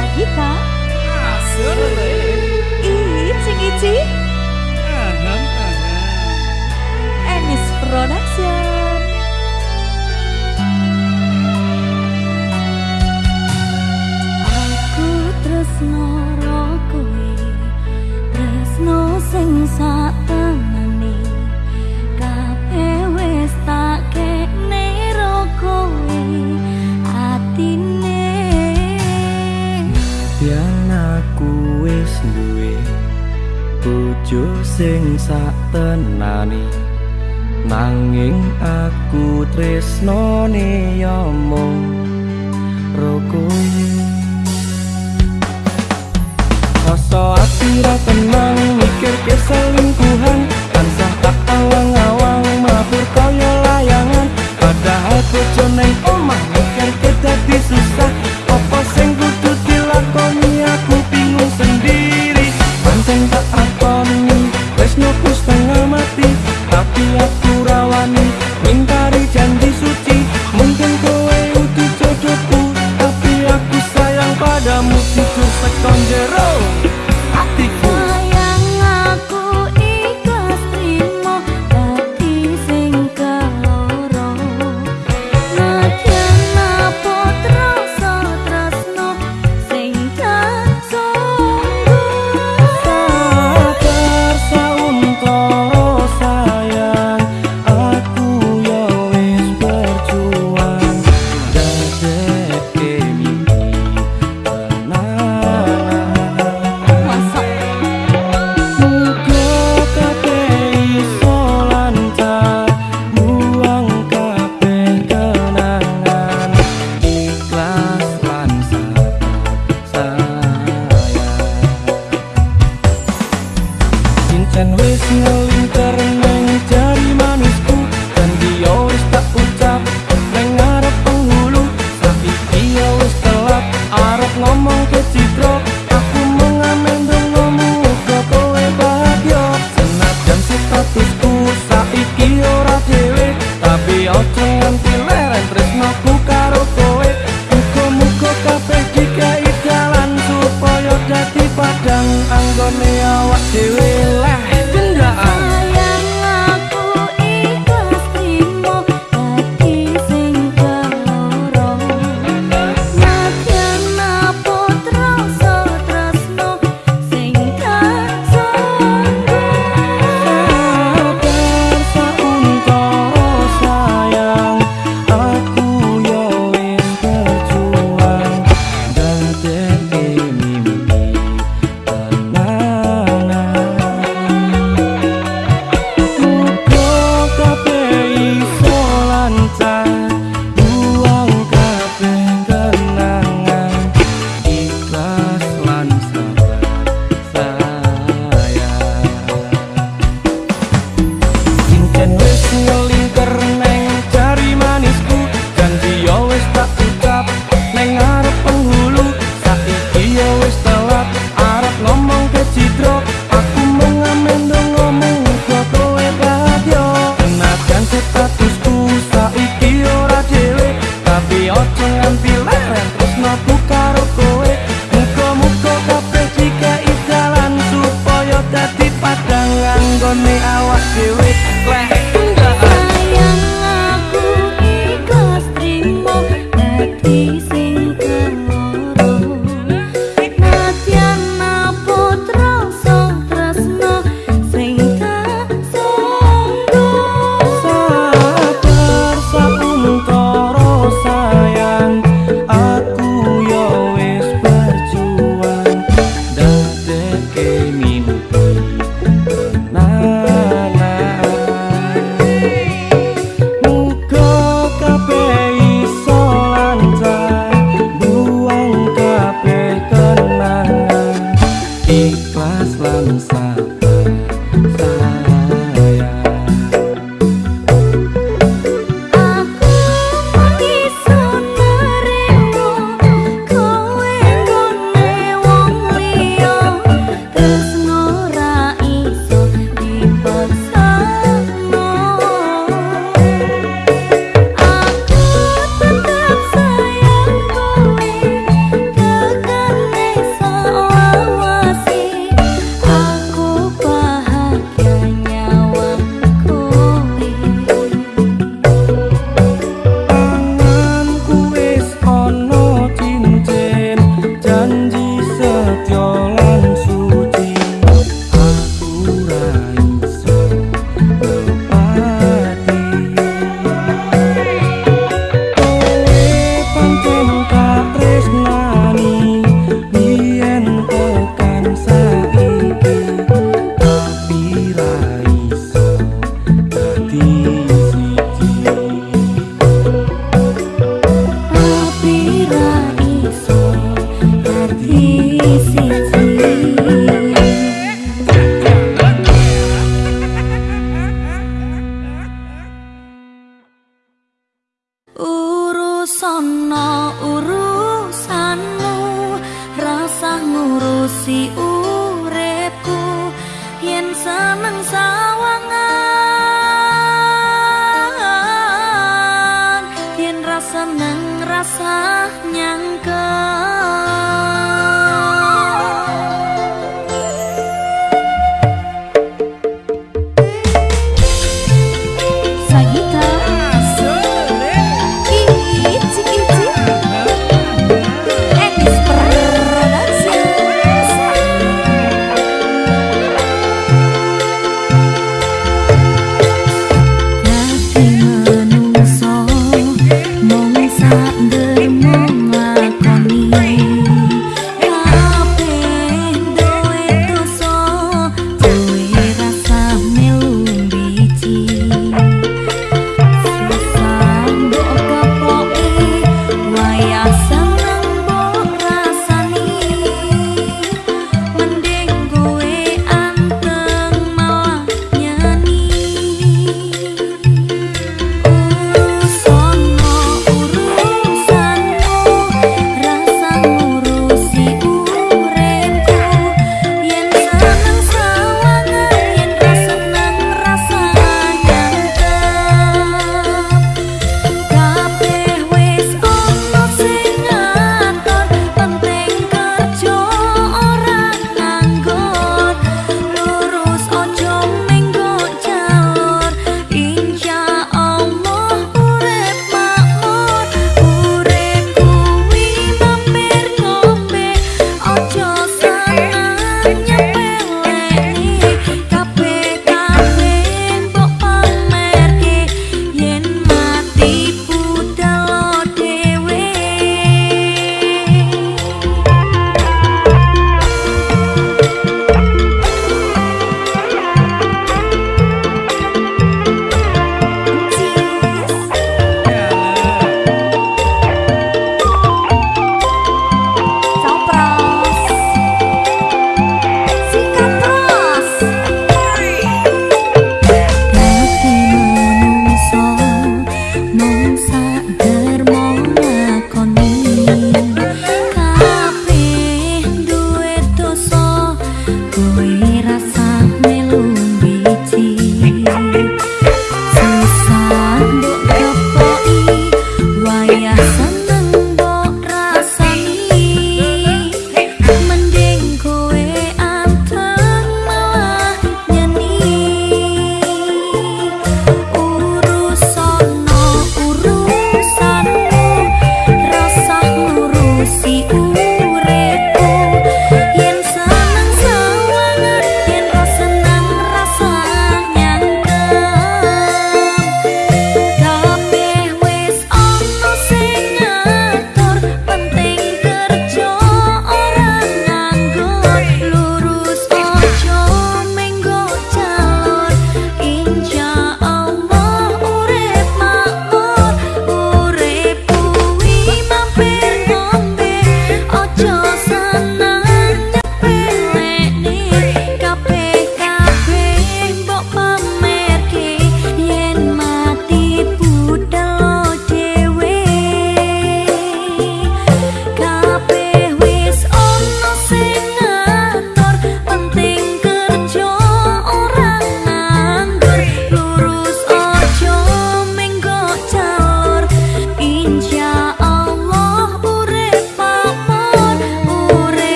bersama kita Hasil Icing-icing duwe bojo sing sak tenani. Nanging aku tresnane ya mung roko. Rasa ati ra tenang mikir keselingkuhan tansah tak awang-awang mabur kaya layangan. Padahal bojo nang omah mikir kita susah. Tangerão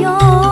有。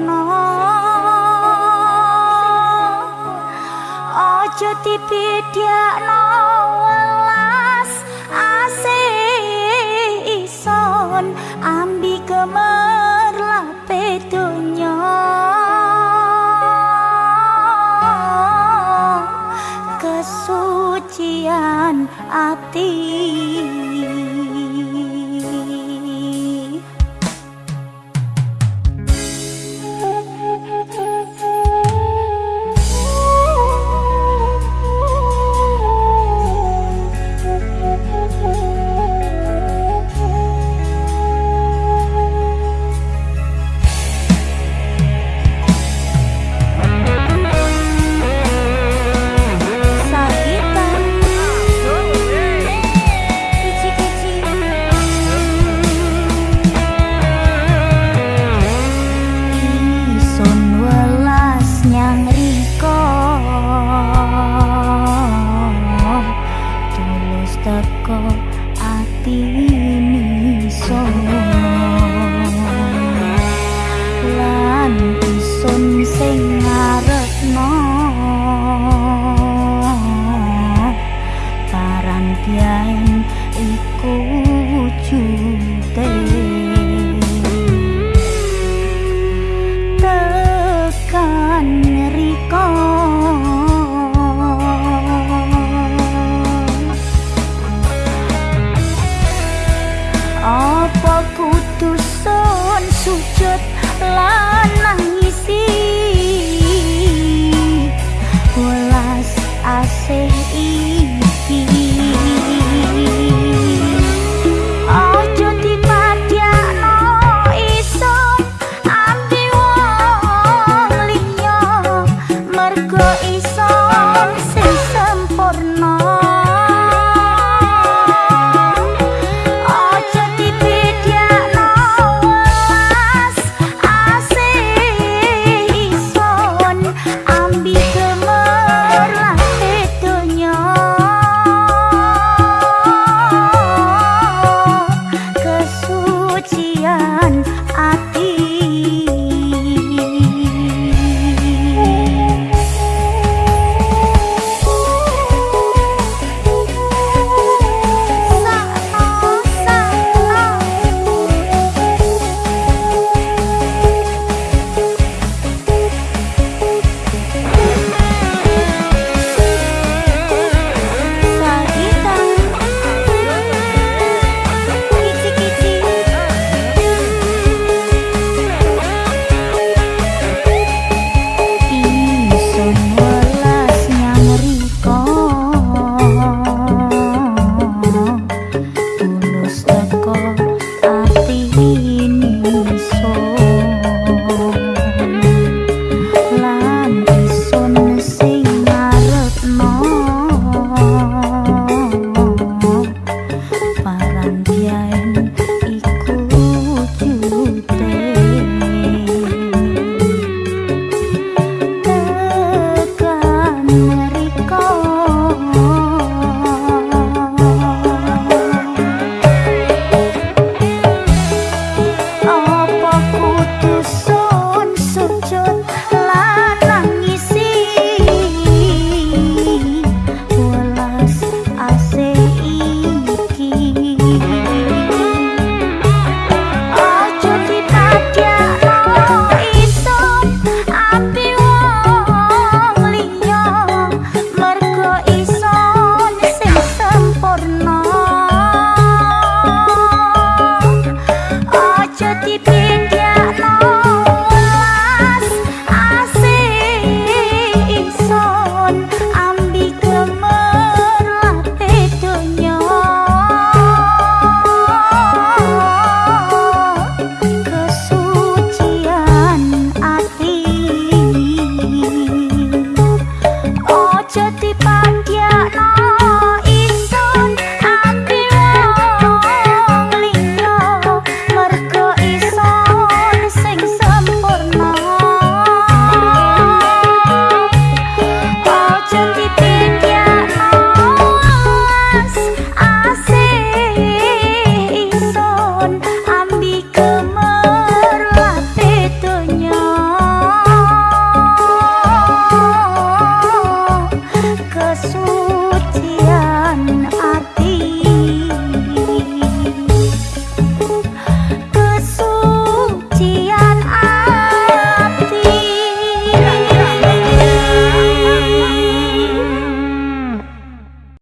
sempurna aja dipidhiakno welas asih ison ambi kemerlape donya. Kesucian ati